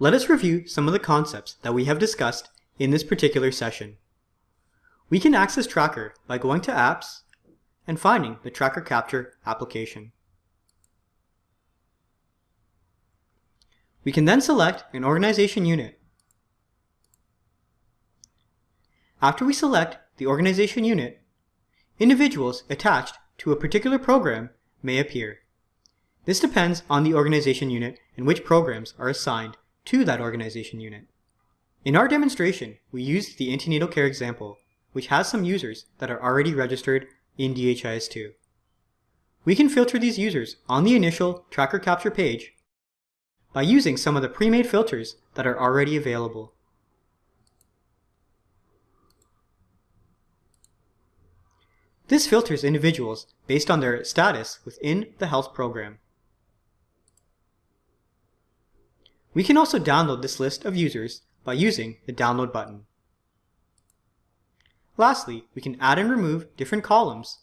Let us review some of the concepts that we have discussed in this particular session. We can access Tracker by going to Apps and finding the Tracker Capture application. We can then select an organization unit. After we select the organization unit, individuals attached to a particular program may appear. This depends on the organization unit and which programs are assigned to that organization unit. In our demonstration, we used the antenatal care example, which has some users that are already registered in DHIS2. We can filter these users on the initial Tracker Capture page by using some of the pre-made filters that are already available. This filters individuals based on their status within the health program. We can also download this list of users by using the download button. Lastly, we can add and remove different columns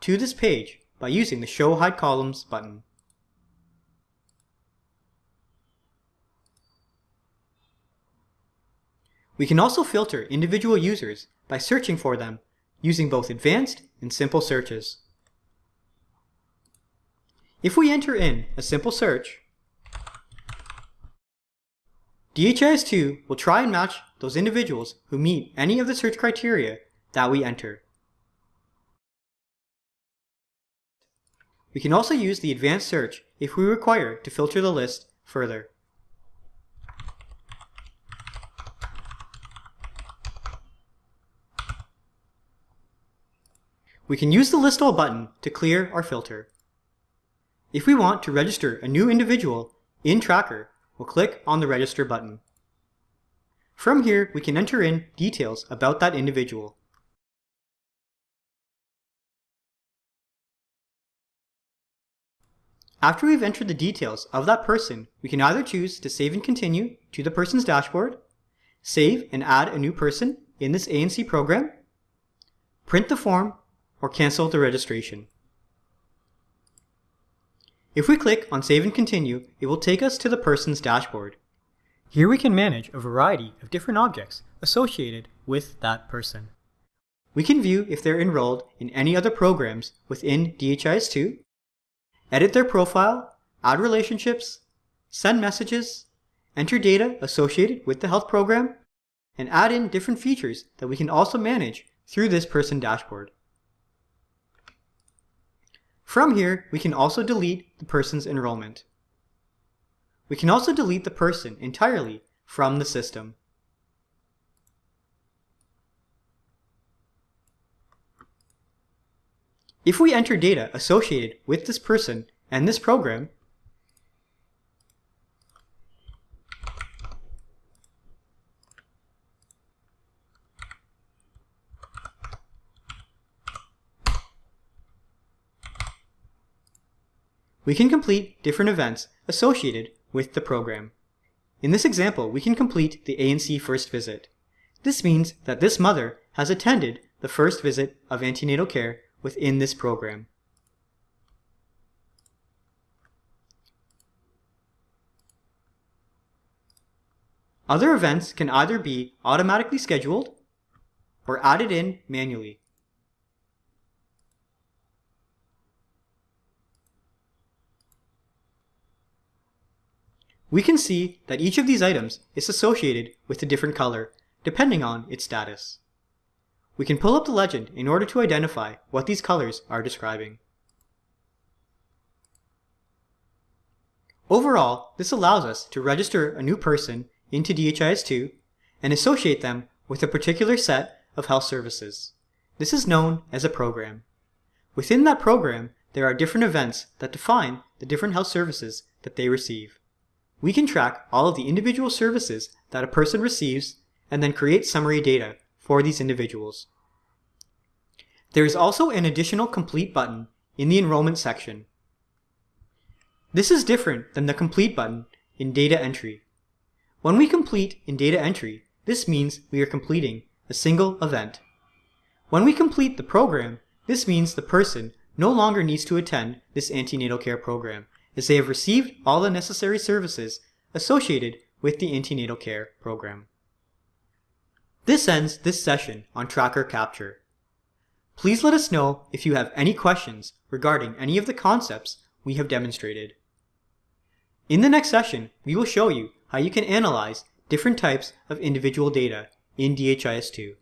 to this page by using the Show Hide Columns button. We can also filter individual users by searching for them using both advanced and simple searches. If we enter in a simple search, DHIS2 will try and match those individuals who meet any of the search criteria that we enter. We can also use the advanced search if we require to filter the list further. We can use the List All button to clear our filter. If we want to register a new individual in Tracker, we'll click on the Register button. From here, we can enter in details about that individual. After we've entered the details of that person, we can either choose to save and continue to the person's dashboard, save and add a new person in this ANC program, print the form, or cancel the registration. If we click on Save and Continue, it will take us to the person's dashboard. Here we can manage a variety of different objects associated with that person. We can view if they're enrolled in any other programs within DHIS2, edit their profile, add relationships, send messages, enter data associated with the health program, and add in different features that we can also manage through this person dashboard. From here, we can also delete the person's enrollment. We can also delete the person entirely from the system. If we enter data associated with this person and this program, we can complete different events associated with the program. In this example, we can complete the ANC first visit. This means that this mother has attended the first visit of antenatal care within this program. Other events can either be automatically scheduled or added in manually. We can see that each of these items is associated with a different color, depending on its status. We can pull up the legend in order to identify what these colors are describing. Overall, this allows us to register a new person into DHIS2 and associate them with a particular set of health services. This is known as a program. Within that program, there are different events that define the different health services that they receive. We can track all of the individual services that a person receives and then create summary data for these individuals. There is also an additional complete button in the enrollment section. This is different than the complete button in data entry. When we complete in data entry, this means we are completing a single event. When we complete the program, this means the person no longer needs to attend this antenatal care program as they have received all the necessary services associated with the antenatal care program. This ends this session on tracker capture. Please let us know if you have any questions regarding any of the concepts we have demonstrated. In the next session, we will show you how you can analyze different types of individual data in DHIS2.